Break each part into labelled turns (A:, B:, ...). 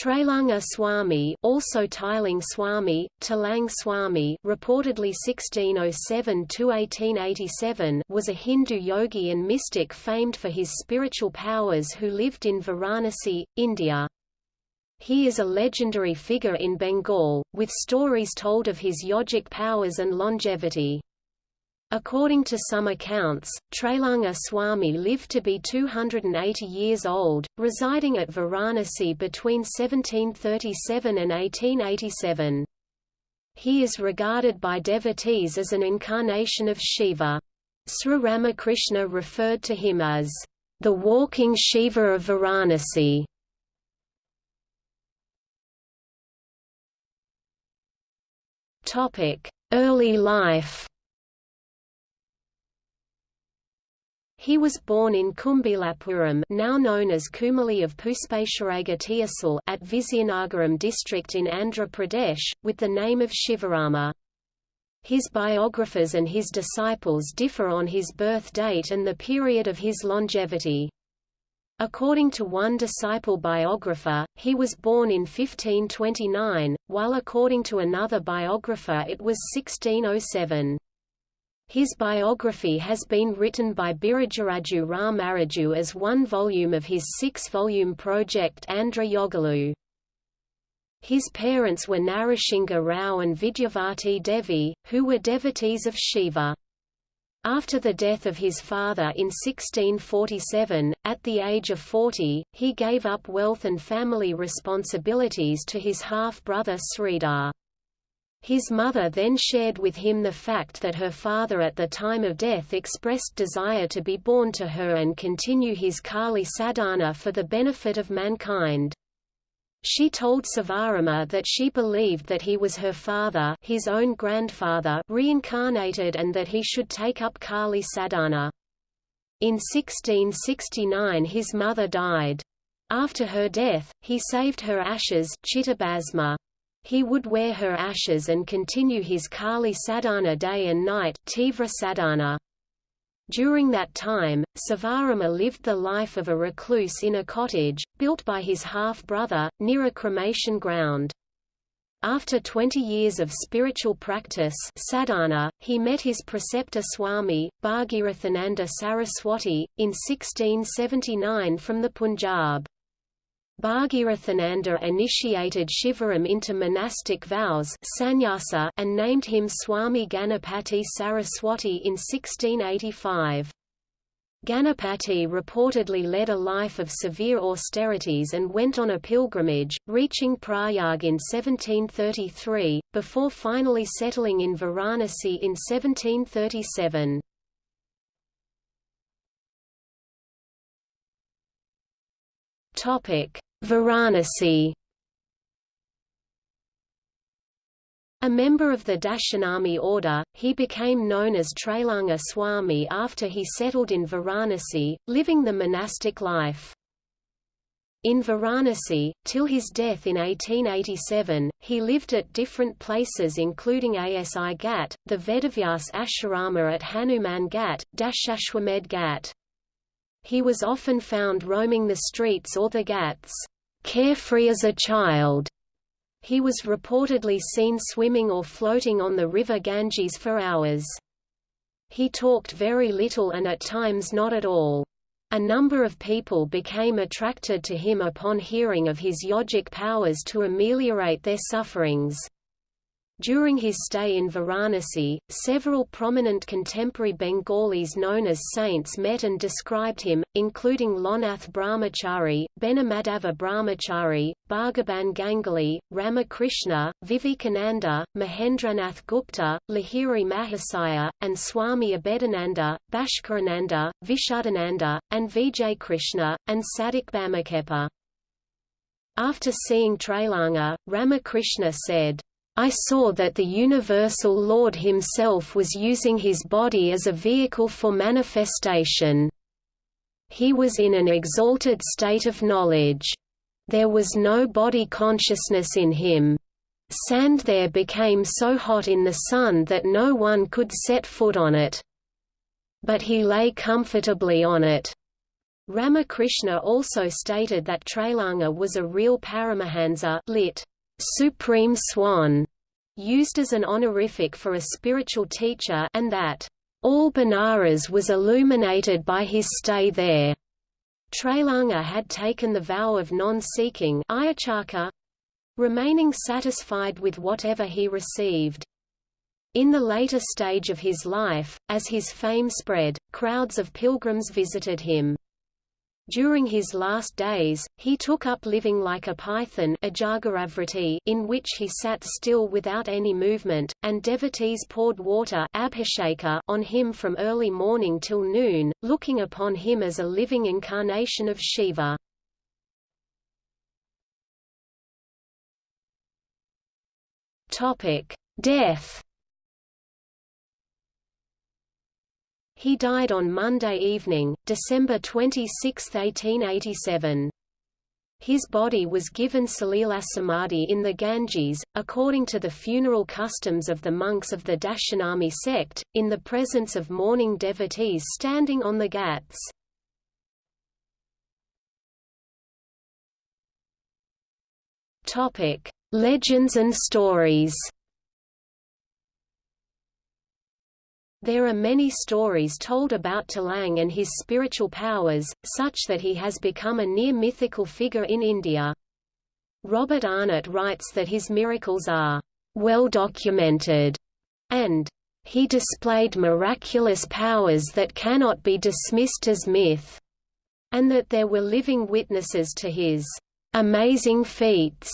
A: Trailanga Swami also Tiling Swami, Talang Swami reportedly 1607 to 1887, was a Hindu yogi and mystic famed for his spiritual powers who lived in Varanasi, India. He is a legendary figure in Bengal, with stories told of his yogic powers and longevity. According to some accounts, Trailanga Swami lived to be 280 years old, residing at Varanasi between 1737 and 1887. He is regarded by devotees as an incarnation of Shiva. Sri Ramakrishna referred to him as the walking Shiva of Varanasi. Early life He was born in Kumbilapuram now known as Kumali of at Vizianagaram district in Andhra Pradesh, with the name of Shivarama. His biographers and his disciples differ on his birth date and the period of his longevity. According to one disciple biographer, he was born in 1529, while according to another biographer it was 1607. His biography has been written by Biruduraju Ramaraju as one volume of his six-volume project Andhra Yogulu. His parents were Narasingha Rao and Vidyavati Devi, who were devotees of Shiva. After the death of his father in 1647, at the age of 40, he gave up wealth and family responsibilities to his half-brother Sridhar. His mother then shared with him the fact that her father at the time of death expressed desire to be born to her and continue his Kali sadhana for the benefit of mankind. She told Sivarama that she believed that he was her father his own grandfather reincarnated and that he should take up Kali sadhana. In 1669 his mother died. After her death, he saved her ashes Chitabhasma. He would wear her ashes and continue his Kali sadhana day and night Tivra sadhana. During that time, Sivarama lived the life of a recluse in a cottage, built by his half-brother, near a cremation ground. After 20 years of spiritual practice sadhana, he met his preceptor Swami, Bhagirathananda Saraswati, in 1679 from the Punjab. Bhagirathananda initiated Shivaram into monastic vows sannyasa and named him Swami Ganapati Saraswati in 1685. Ganapati reportedly led a life of severe austerities and went on a pilgrimage, reaching Prayag in 1733, before finally settling in Varanasi in 1737. Topic: Varanasi A member of the Dashanami order, he became known as Trailanga Swami after he settled in Varanasi, living the monastic life. In Varanasi, till his death in 1887, he lived at different places including Asi Ghat, the Vedavyas Ashrama at Hanuman Ghat, Dashashwamed Ghat. He was often found roaming the streets or the ghats, carefree as a child. He was reportedly seen swimming or floating on the river Ganges for hours. He talked very little and at times not at all. A number of people became attracted to him upon hearing of his yogic powers to ameliorate their sufferings. During his stay in Varanasi, several prominent contemporary Bengalis known as saints met and described him, including Lokenath Brahmachari, Benimadhav Brahmachari, Bhagaban Ganguly, Ramakrishna, Vivekananda, Mahendranath Gupta, Lahiri Mahasaya, and Swami Abhedananda, Bhaskarananda, Vishuddhananda, and Vijay Krishna, and Sadhak Bamakhepa. After seeing Trailanga, Ramakrishna said, I saw that the Universal Lord himself was using his body as a vehicle for manifestation. He was in an exalted state of knowledge. There was no body consciousness in him. Sand there became so hot in the sun that no one could set foot on it. But he lay comfortably on it. Ramakrishna also stated that Trailanga was a real Paramahansa lit. Supreme Swan, used as an honorific for a spiritual teacher and that all Benares was illuminated by his stay there. Trailanga had taken the vow of non-seeking remaining satisfied with whatever he received. In the later stage of his life, as his fame spread, crowds of pilgrims visited him. During his last days, he took up living like a python in which he sat still without any movement, and devotees poured water on him from early morning till noon, looking upon him as a living incarnation of Shiva. Death He died on Monday evening, December 26, 1887. His body was given Salila Samadhi in the Ganges, according to the funeral customs of the monks of the Dashanami sect, in the presence of mourning devotees standing on the ghats. Legends and stories There are many stories told about Talang and his spiritual powers, such that he has become a near-mythical figure in India. Robert Arnett writes that his miracles are well documented, and he displayed miraculous powers that cannot be dismissed as myth, and that there were living witnesses to his amazing feats.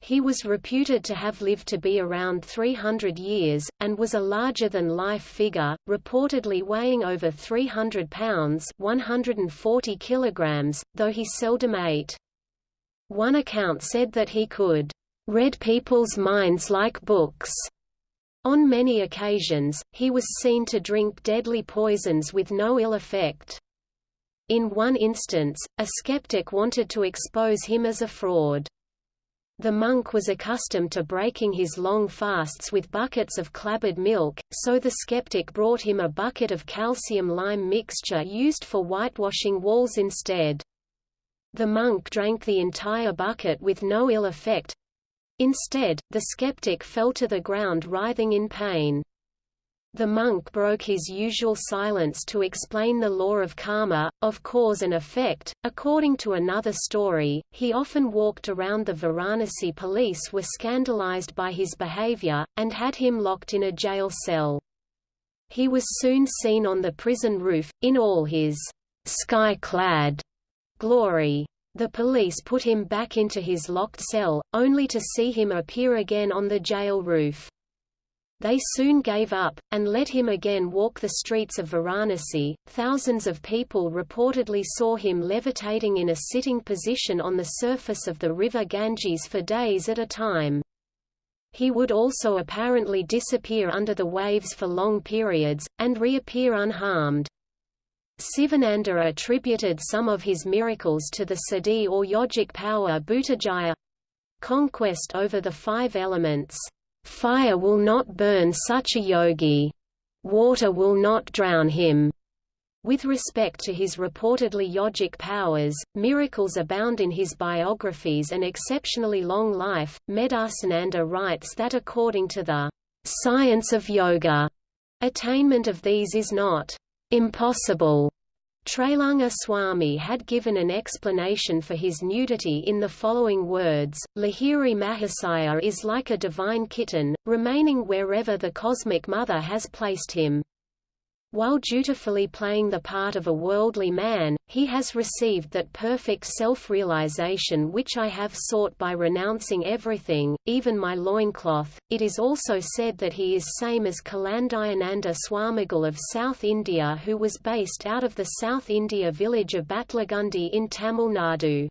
A: He was reputed to have lived to be around 300 years, and was a larger-than-life figure, reportedly weighing over 300 pounds 140 kilograms, though he seldom ate. One account said that he could read people's minds like books. On many occasions, he was seen to drink deadly poisons with no ill effect. In one instance, a skeptic wanted to expose him as a fraud. The monk was accustomed to breaking his long fasts with buckets of clabbered milk, so the skeptic brought him a bucket of calcium-lime mixture used for whitewashing walls instead. The monk drank the entire bucket with no ill effect. Instead, the skeptic fell to the ground writhing in pain. The monk broke his usual silence to explain the law of karma, of cause and effect. According to another story, he often walked around the Varanasi police were scandalized by his behavior, and had him locked in a jail cell. He was soon seen on the prison roof, in all his sky-clad glory. The police put him back into his locked cell, only to see him appear again on the jail roof. They soon gave up, and let him again walk the streets of Varanasi. Thousands of people reportedly saw him levitating in a sitting position on the surface of the river Ganges for days at a time. He would also apparently disappear under the waves for long periods, and reappear unharmed. Sivananda attributed some of his miracles to the siddhi or yogic power Bhutajaya conquest over the five elements. Fire will not burn such a yogi. Water will not drown him. With respect to his reportedly yogic powers, miracles abound in his biographies and exceptionally long life. Medhasananda writes that according to the science of yoga, attainment of these is not impossible, Trailanga Swami had given an explanation for his nudity in the following words, Lahiri Mahasaya is like a divine kitten, remaining wherever the cosmic mother has placed him. While dutifully playing the part of a worldly man, he has received that perfect self-realization which I have sought by renouncing everything, even my loincloth. It is also said that he is same as Kalandayananda Swamigal of South India who was based out of the South India village of Batlagundu in Tamil Nadu.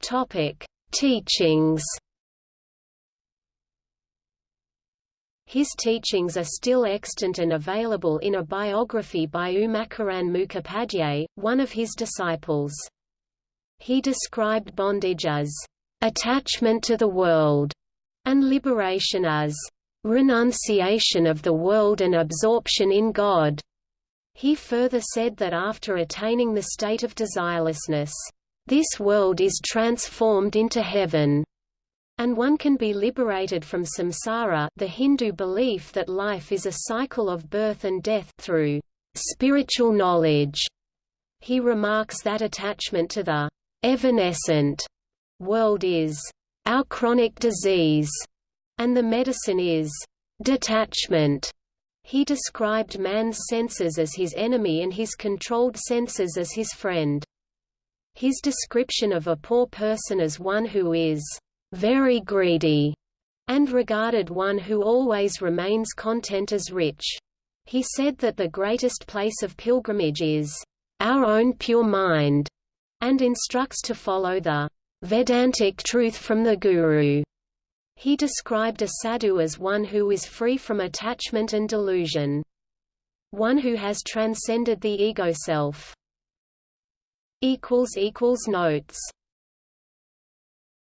A: Topic: Teachings His teachings are still extant and available in a biography by Umacharan Mukhopadhyay, one of his disciples. He described bondage as attachment to the world, and liberation as renunciation of the world and absorption in God. He further said that after attaining the state of desirelessness, this world is transformed into heaven, and one can be liberated from samsara the Hindu belief that life is a cycle of birth and death through spiritual knowledge. He remarks that attachment to the evanescent world is our chronic disease, and the medicine is detachment. He described man's senses as his enemy and his controlled senses as his friend. His description of a poor person as one who is very greedy and regarded one who always remains content as rich. He said that the greatest place of pilgrimage is our own pure mind, and instructs to follow the Vedantic truth from the Guru. He described a sadhu as one who is free from attachment and delusion. One who has transcended the ego self. Notes